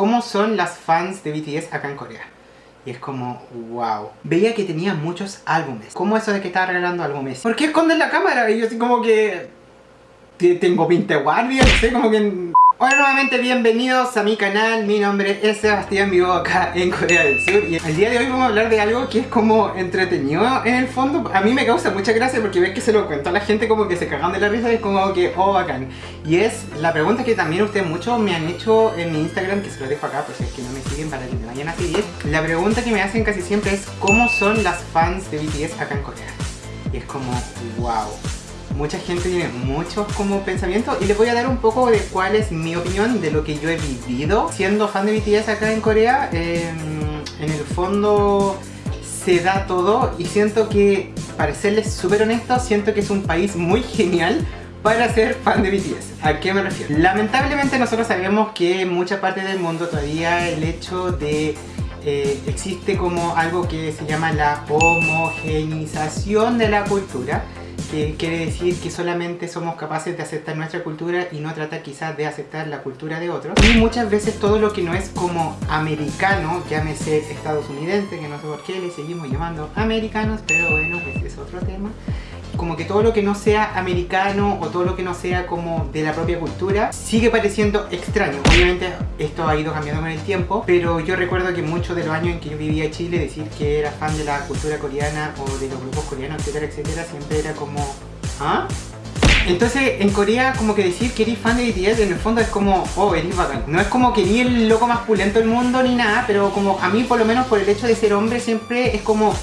cómo son las fans de BTS acá en Corea. Y es como, wow. Veía que tenía muchos álbumes. ¿Cómo eso de que estaba regalando álbumes? ¿Por qué esconden la cámara? Y yo así como que... Tengo 20 guardias, no sé, como que... Hola nuevamente, bienvenidos a mi canal, mi nombre es Sebastián, vivo acá en Corea del Sur y el día de hoy vamos a hablar de algo que es como entretenido en el fondo. A mí me causa mucha gracia porque ves que se lo cuento a la gente como que se cagan de la risa y es como que, oh bacán. Y es la pregunta que también ustedes muchos me han hecho en mi Instagram, que se lo dejo acá por si es que no me siguen para que me vayan a seguir. La pregunta que me hacen casi siempre es, ¿cómo son las fans de BTS acá en Corea? Y es como, wow mucha gente tiene muchos como pensamientos y les voy a dar un poco de cuál es mi opinión de lo que yo he vivido siendo fan de BTS acá en Corea. Em, en el fondo se da todo y siento que, para serles súper honesto, siento que es un país muy genial para ser fan de BTS. ¿A qué me refiero? Lamentablemente nosotros sabemos que en muchas partes del mundo todavía el hecho de eh, existe como algo que se llama la homogenización de la cultura que quiere decir que solamente somos capaces de aceptar nuestra cultura y no tratar quizás de aceptar la cultura de otros. Y muchas veces todo lo que no es como americano, llámese estadounidense, que no sé por qué le seguimos llamando americanos, pero bueno, pues es otro tema como que todo lo que no sea americano o todo lo que no sea como de la propia cultura sigue pareciendo extraño. Obviamente esto ha ido cambiando con el tiempo, pero yo recuerdo que muchos de los años en que yo vivía en Chile, decir que era fan de la cultura coreana o de los grupos coreanos, etcétera, etcétera, siempre era como... ¿Ah? Entonces, en Corea, como que decir que eres fan de BTS, en el fondo es como, oh, eres bacán. No es como que ni el loco más pulento del mundo ni nada, pero como a mí, por lo menos por el hecho de ser hombre, siempre es como...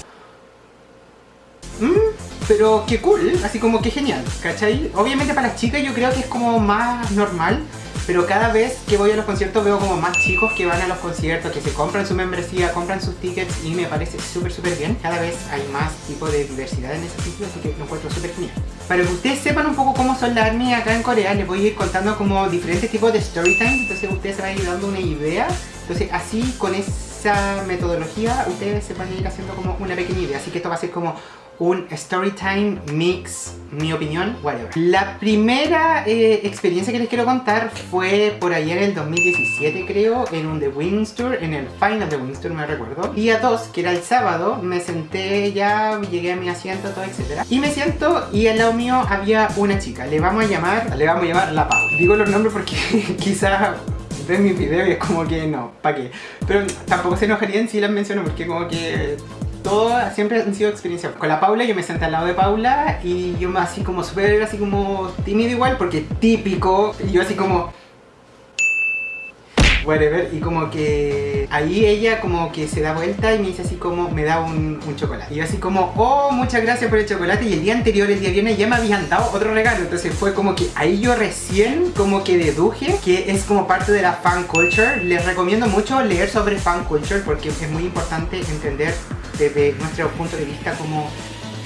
Pero qué cool, así como que genial, ¿cachai? Obviamente para las chicas yo creo que es como más normal, pero cada vez que voy a los conciertos veo como más chicos que van a los conciertos, que se compran su membresía, compran sus tickets y me parece súper súper bien. Cada vez hay más tipo de diversidad en ese sitio, así que lo encuentro súper genial. Para que ustedes sepan un poco cómo son las ARMY acá en Corea, les voy a ir contando como diferentes tipos de story time, entonces ustedes se van a ir dando una idea. Entonces así con esa metodología ustedes se van a ir haciendo como una pequeña idea, así que esto va a ser como un storytime mix, mi opinión, whatever. La primera eh, experiencia que les quiero contar fue por ayer en el 2017 creo, en un The Wings Tour, en el final de Wings Tour me recuerdo. Día 2, que era el sábado, me senté ya, llegué a mi asiento, todo, etc. Y me siento y al lado mío había una chica, le vamos a llamar, le vamos a llamar La Pau. Digo los nombres porque quizás ven mi video y es como que no, ¿para qué? Pero tampoco se enojarían si las menciono porque como que todo siempre han sido experiencias. Con la Paula yo me senté al lado de Paula y yo así como súper así como tímido igual porque típico, yo así como whatever y como que ahí ella como que se da vuelta y me dice así como me da un, chocolate y así como oh muchas gracias por el chocolate y el día anterior el día viernes ya me habían dado otro regalo. Entonces fue como que ahí yo recién como que deduje que es como parte de la fan culture. Les recomiendo mucho leer sobre fan culture porque es muy importante entender desde nuestro punto de vista como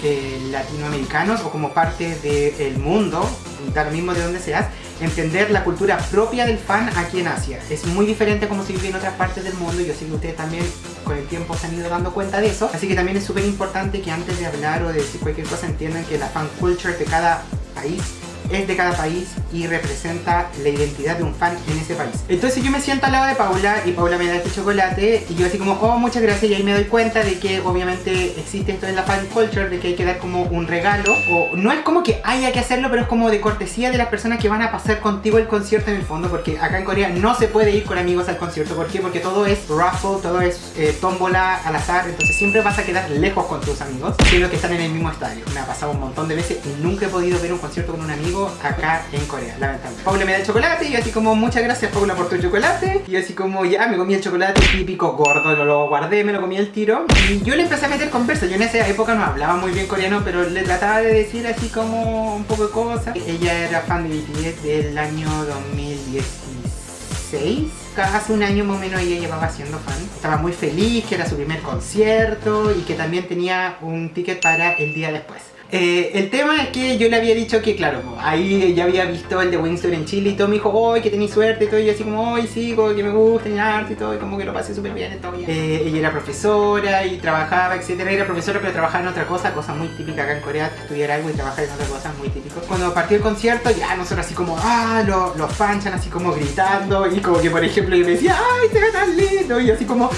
eh, latinoamericanos o como parte del mundo, da lo mismo de donde seas, entender la cultura propia del fan aquí en Asia. Es muy diferente como se vive en otras partes del mundo yo sé que ustedes también con el tiempo se han ido dando cuenta de eso. Así que también es súper importante que antes de hablar o de decir cualquier cosa entiendan que la fan culture de cada país es de cada país y representa la identidad de un fan en ese país. Entonces yo me siento al lado de Paula y Paula me da este chocolate y yo así como, oh muchas gracias y ahí me doy cuenta de que obviamente existe esto en la fan culture de que hay que dar como un regalo o no es como que haya que hacerlo pero es como de cortesía de las personas que van a pasar contigo el concierto en el fondo porque acá en Corea no se puede ir con amigos al concierto ¿por qué? Porque todo es raffle, todo es eh, tómbola al azar entonces siempre vas a quedar lejos con tus amigos siendo que están en el mismo estadio me ha pasado un montón de veces y nunca he podido ver un concierto con un amigo acá en Corea, lamentablemente. Paula me da el chocolate y así como, muchas gracias Paula por tu chocolate. Y así como, ya me comí el chocolate típico gordo, lo, lo guardé, me lo comí el tiro. Y yo le empecé a meter conversa. Yo en esa época no hablaba muy bien coreano, pero le trataba de decir así como un poco de cosas. Ella era fan de BTS del año 2016 hace un año más o menos ella llevaba siendo fan. Estaba muy feliz, que era su primer concierto y que también tenía un ticket para el día después. Eh, el tema es que yo le había dicho que, claro, ahí ya había visto el de Winston en Chile y todo me dijo, ¡ay, que tenéis suerte! Y todo, y así como, ¡ay, sí, como que me gusta el arte y todo! Y como que lo pasé súper bien, todo bien. Eh, ella era profesora y trabajaba, etcétera. Era profesora pero trabajaba en otra cosa, cosa muy típica acá en Corea, estudiar algo y trabajar en otra cosa, muy típico. Cuando partió el concierto, ya nosotros así como, ¡ah! Los, los fans así como gritando y como que, por ejemplo, yo me decía, ¡ay, se bonito, y así como,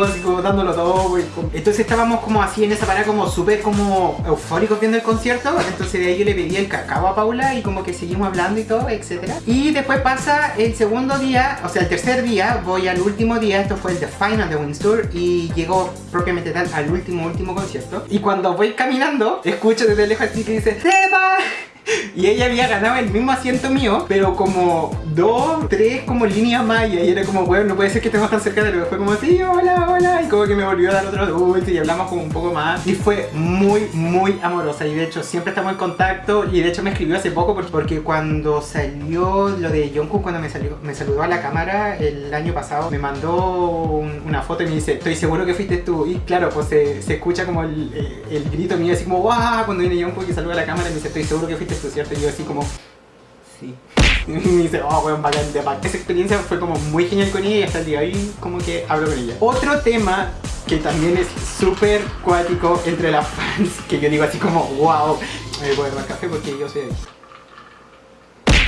así como dándolo todo, Entonces estábamos como así en esa parada como súper como eufóricos viendo el concierto, entonces de ahí yo le pedí el cacao a Paula y como que seguimos hablando y todo, etcétera. Y después pasa el segundo día, o sea el tercer día, voy al último día, esto fue el The Final de Windsor y llegó propiamente tal al último, último concierto. Y cuando voy caminando, escucho desde lejos así que dice, ¡Seba! Y ella había ganado el mismo asiento mío, pero como dos, tres como líneas más y era como, bueno, no puede ser que estemos tan cerca de luego fue como, sí, hola, hola, y como que me volvió a dar otro dulce y hablamos como un poco más. Y fue muy, muy amorosa y de hecho siempre estamos en contacto y de hecho me escribió hace poco porque, cuando salió lo de Jungkook, cuando me, salió, me saludó a la cámara el año pasado, me mandó un- una foto y me dice, estoy seguro que fuiste tú. Y claro, pues se, escucha como el, el grito mío así como, ¡guau! Cuando viene Jungkook y saluda a la cámara y me dice, estoy seguro que fuiste tú, ¿cierto? Y yo así como, sí. Dice, oh, weón, bacán de bacán. Esa experiencia fue como muy genial con ella y hasta el día de hoy como que hablo con ella. Otro tema que también es súper cuático entre las fans, que yo digo así como, wow, me voy a tomar café porque yo soy.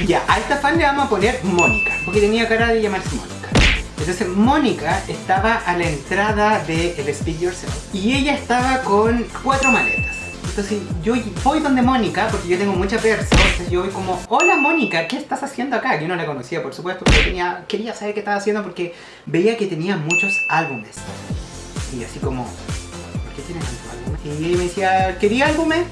Ya, a esta fan le vamos a poner Mónica, porque tenía cara de llamarse Mónica. Entonces Mónica estaba a la entrada de el Speak Yourself y ella estaba con cuatro maletas. Entonces yo voy donde Mónica, porque yo tengo mucha perso, entonces yo voy como, hola Mónica, ¿qué estás haciendo acá? Yo no la conocía, por supuesto, pero quería saber qué estaba haciendo porque veía que tenía muchos álbumes. Y así como, ¿por qué tiene tantos álbumes? Y me decía, ¿quería álbumes?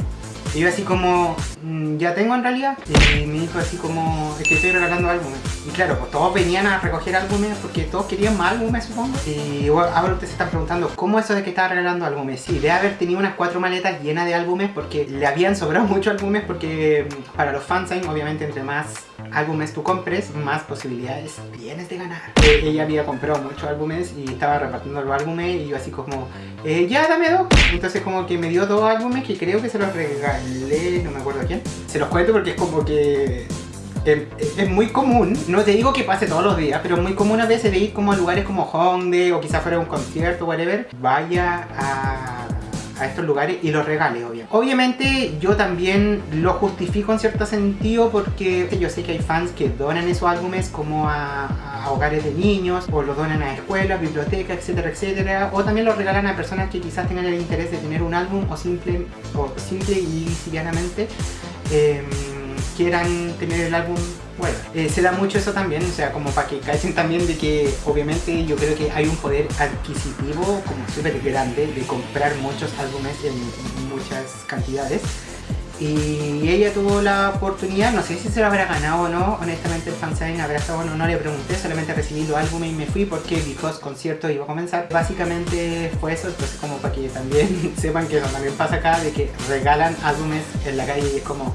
Y yo así como, "Mm, ya tengo en realidad. Y me dijo así como, es que estoy regalando álbumes. Y claro, pues todos venían a recoger álbumes porque todos querían más álbumes, supongo. Y ahora ustedes se están preguntando, ¿cómo eso de que estaba regalando álbumes? Sí, debe haber tenido unas cuatro maletas llenas de álbumes porque le habían sobrado muchos álbumes porque mm, para los fansign, obviamente, entre más álbumes tú compres, más posibilidades tienes de ganar. Eh, ella había comprado muchos álbumes y estaba repartiendo los álbumes y yo así como, eh, ya dame dos. Entonces como que me dio dos álbumes que creo que se los regalé, no me acuerdo a quién. Se los cuento porque es como que eh, es muy común, no te digo que pase todos los días, pero es muy común a veces de ir como a lugares como Hongdae o quizás fuera un concierto, whatever, vaya a, a estos lugares y los regale, obviamente. Obviamente yo también lo justifico en cierto sentido porque yo sé que hay fans que donan esos álbumes como a, a hogares de niños o los donan a escuelas, bibliotecas, etcétera, etcétera, o también los regalan a personas que quizás tengan el interés de tener un álbum o simple, o simple y livianamente em, quieran tener el álbum eh, se da mucho eso también, o sea, como para que cachen también de que obviamente yo creo que hay un poder adquisitivo como súper grande de comprar muchos álbumes en muchas cantidades y ella tuvo la oportunidad, no sé si se lo habrá ganado o no, honestamente el fansign habrá estado bueno, no le pregunté, solamente recibí los álbumes y me fui porque Because concierto iba a comenzar. Básicamente fue eso, entonces como para que también sepan que eso también pasa acá, de que regalan álbumes en la calle y es como...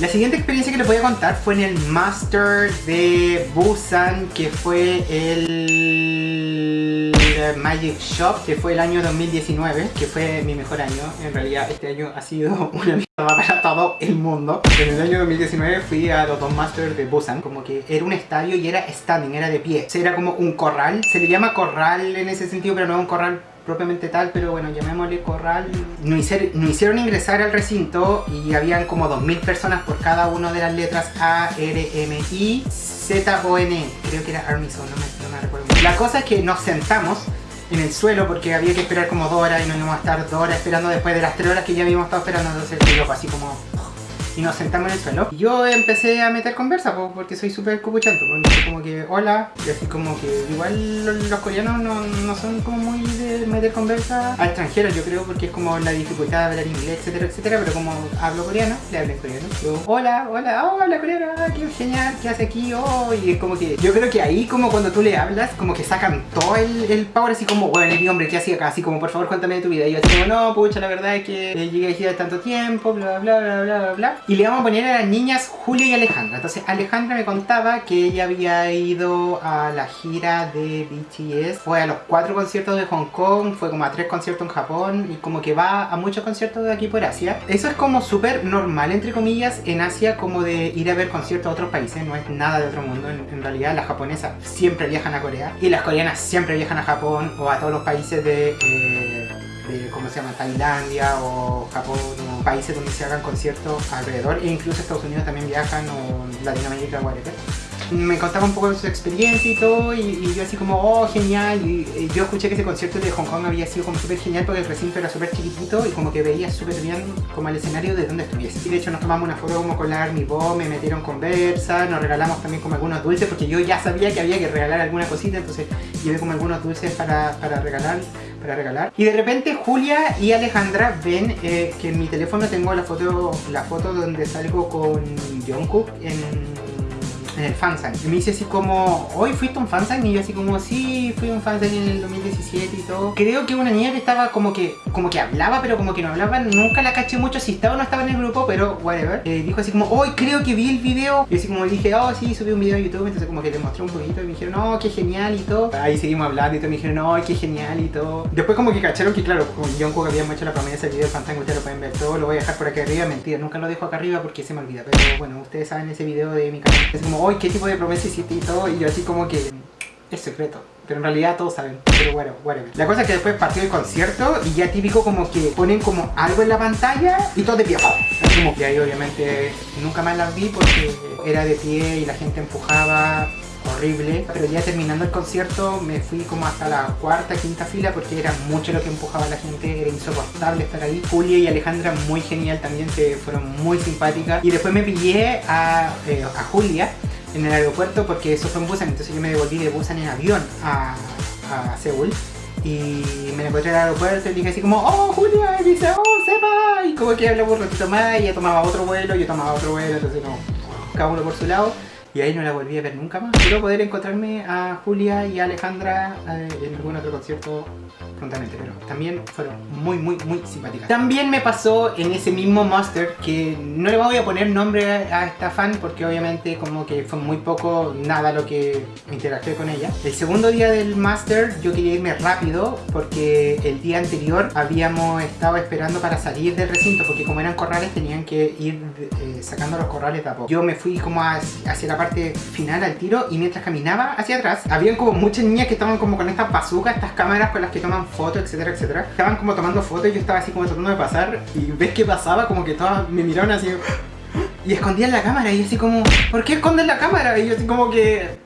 La siguiente experiencia que les voy a contar fue en el Master de Busan, que fue el Magic Shop, que fue el año 2019, que fue mi mejor año. En realidad este año ha sido una mierda para todo el mundo. En el año 2019 fui a los dos Masters de Busan, como que era un estadio y era standing, era de pie. O sea, era como un corral, se le llama corral en ese sentido, pero no es un corral propiamente tal, pero bueno, llamémosle corral. Nos hicieron, nos hicieron ingresar al recinto y habían como 2.000 personas por cada una de las letras A, R, M, I, Z, O, N. Creo que era Army Zone, no me, no me recuerdo. La cosa es que nos sentamos en el suelo porque había que esperar como dos horas y nos íbamos a estar dos horas esperando después de las tres horas que ya habíamos estado esperando, entonces yo así como y nos sentamos en el suelo. Y yo empecé a meter conversa po, porque soy súper. Entonces como que hola, y así como que igual los, coreanos no, no son como muy de meter conversa a extranjeros, yo creo, porque es como la dificultad de hablar inglés, etcétera, etcétera. Pero como hablo coreano, le hablo en coreano. Yo, hola, hola, oh, habla coreano, ah, qué genial, ¿qué hace aquí? Oh, y es como que yo creo que ahí como cuando tú le hablas, como que sacan todo el, el power así como, bueno, y hombre, ¿qué hacía acá? Así como, por favor, cuéntame de tu vida. Y yo así como, no, pucha, la verdad es que eh, llegué aquí de tanto tiempo, bla, bla, bla, bla, bla, bla. Y le vamos a poner a las niñas Julia y Alejandra. Entonces Alejandra me contaba que ella había ido a la gira de BTS, fue a los cuatro conciertos de Hong Kong, fue como a tres conciertos en Japón y como que va a muchos conciertos de aquí por Asia. Eso es como súper normal, entre comillas, en Asia como de ir a ver conciertos a otros países, no es nada de otro mundo. En, realidad las japonesas siempre viajan a Corea y las coreanas siempre viajan a Japón o a todos los países de... eh, de, ¿cómo se llama? Tailandia o Japón o países donde se hagan conciertos alrededor e incluso Estados Unidos también viajan o Latinoamérica, whatever. me contaba un poco de su experiencia y todo, y, yo así como, oh, genial, y, yo escuché que ese concierto de Hong Kong había sido como súper genial porque el recinto era súper chiquitito y como que veía súper bien como el escenario de donde estuviese. Y de hecho nos tomamos una foto como con la Army Bomb, me metieron conversa, nos regalamos también como algunos dulces porque yo ya sabía que había que regalar alguna cosita, entonces llevé como algunos dulces para, para regalar para regalar. Y de repente Julia y Alejandra ven eh, que en mi teléfono tengo la foto, la foto donde salgo con Jungkook en en el fansign. Y me dice así como, ¿hoy fuiste un fansign? Y yo así como, sí, fui un fansign en el 2017 y todo. Creo que una niña que estaba como que, como que hablaba, pero como que no hablaba, nunca la caché mucho si estaba o no estaba en el grupo, pero whatever. Eh, dijo así como, hoy creo que vi el video. Y así como dije, oh sí, subí un video a YouTube, entonces como que le mostré un poquito y me dijeron, no, qué genial y todo. Ahí seguimos hablando y todo, me dijeron, no, qué genial y todo. Después como que cacharon que claro, con Jungkook habíamos hecho la promesa del video del fansign, ustedes lo pueden ver todo, lo voy a dejar por aquí arriba, mentira, nunca lo dejo acá arriba porque se me olvida, pero bueno, ustedes saben ese video de mi canal. Es como, hoy qué tipo de promesa y todo, y yo así como que es secreto. Pero en realidad todos saben, pero bueno, whatever. La cosa es que después partió el concierto y ya típico como que ponen como algo en la pantalla y todo de pie. Como que ahí obviamente nunca más las vi porque era de pie y la gente empujaba horrible. Pero ya terminando el concierto me fui como hasta la cuarta, quinta fila porque era mucho lo que empujaba la gente, era insoportable estar ahí. Julia y Alejandra muy genial también, se fueron muy simpáticas. Y después me pillé a, eh, a Julia en el aeropuerto porque eso fue en Busan, entonces yo me devolví de Busan en avión a, Seúl y me encontré en el aeropuerto y dije así como ¡Oh, Julia! Y dice ¡Oh, sepa! Y como que hablamos un ratito más y ella tomaba otro vuelo, yo tomaba otro vuelo, entonces no, cada uno por su lado y ahí no la volví a ver nunca más. Espero poder encontrarme a Julia y a Alejandra eh, en algún otro concierto prontamente, pero también fueron muy, muy, muy simpáticas. También me pasó en ese mismo Master que no le voy a poner nombre a esta fan porque obviamente como que fue muy poco, nada lo que interactué con ella. El segundo día del Master yo quería irme rápido porque el día anterior habíamos estado esperando para salir del recinto porque como eran corrales tenían que ir eh, sacando los corrales de a poco. Yo me fui como hacia la parte final al tiro y mientras caminaba hacia atrás habían como muchas niñas que estaban como con estas bazookas, estas cámaras con las que toman fotos, etcétera, etcétera. Estaban como tomando fotos y yo estaba así como tratando de pasar y ves que pasaba como que todas me miraron así y escondían la cámara y así como ¿por qué esconden la cámara? Y yo así como que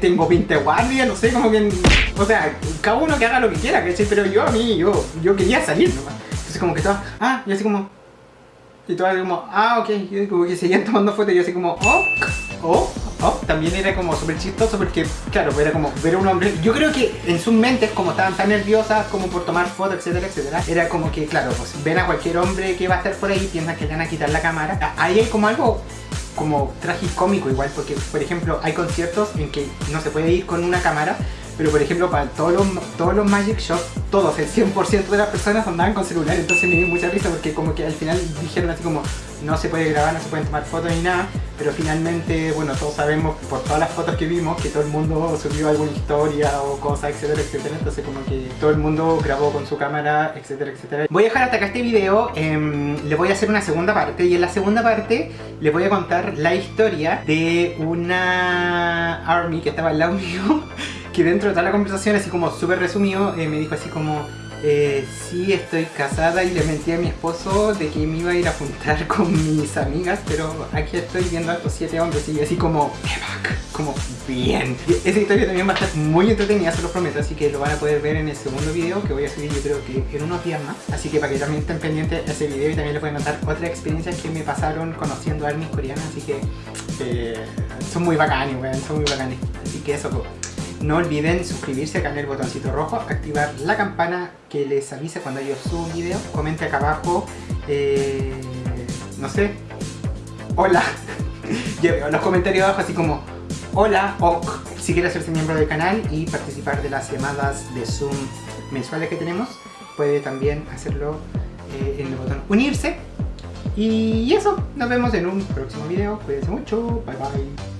tengo 20 guardias, no sé, como que o sea, cada uno que haga lo que quiera, ¿cachai? Pero yo a mí, yo, yo quería salir nomás. Entonces como que estaba, ah, y así como y todas como, ah, ok, y como que seguían tomando fotos y yo así como, oh, oh, oh, también era como súper chistoso porque, claro, era como ver a un hombre, yo creo que en sus mentes, como estaban tan nerviosas como por tomar fotos, etcétera, etcétera, era como que, claro, pues ven a cualquier hombre que va a estar por ahí, piensan que le van a quitar la cámara, ahí hay como algo como tragicómico igual, porque por ejemplo hay conciertos en que no se puede ir con una cámara, pero por ejemplo para todos los, todos los Magic Shots, todos, el 100% de las personas andaban con celular, entonces me dio mucha risa porque como que al final dijeron así como no se puede grabar, no se pueden tomar fotos ni nada, pero finalmente, bueno, todos sabemos por todas las fotos que vimos que todo el mundo subió alguna historia o cosa, etcétera, etcétera, entonces como que todo el mundo grabó con su cámara, etcétera, etcétera. Voy a dejar hasta acá este video, eh, le voy a hacer una segunda parte y en la segunda parte les voy a contar la historia de una ARMY que estaba al lado mío que dentro de toda la conversación, así como súper resumido, eh, me dijo así como eh, sí estoy casada y le mentí a mi esposo de que me iba a ir a juntar con mis amigas, pero aquí estoy viendo a estos siete hombres y así como, como bien. esa historia también va a estar muy entretenida, se lo prometo, así que lo van a poder ver en el segundo video que voy a subir yo creo que en unos días más. Así que para que también estén pendientes de ese video y también les voy a contar otras experiencias que me pasaron conociendo a armies coreanas, así que eh, son muy bacanes, son muy bacanes. Así que eso, pues. No olviden suscribirse acá en el botoncito rojo, activar la campana que les avise cuando yo subo un video. Comente acá abajo, eh, no sé, hola. los comentarios abajo así como hola o si quiere hacerse miembro del canal y participar de las llamadas de Zoom mensuales que tenemos, puede también hacerlo eh, en el botón unirse. Y eso, nos vemos en un próximo video. Cuídense mucho, bye bye.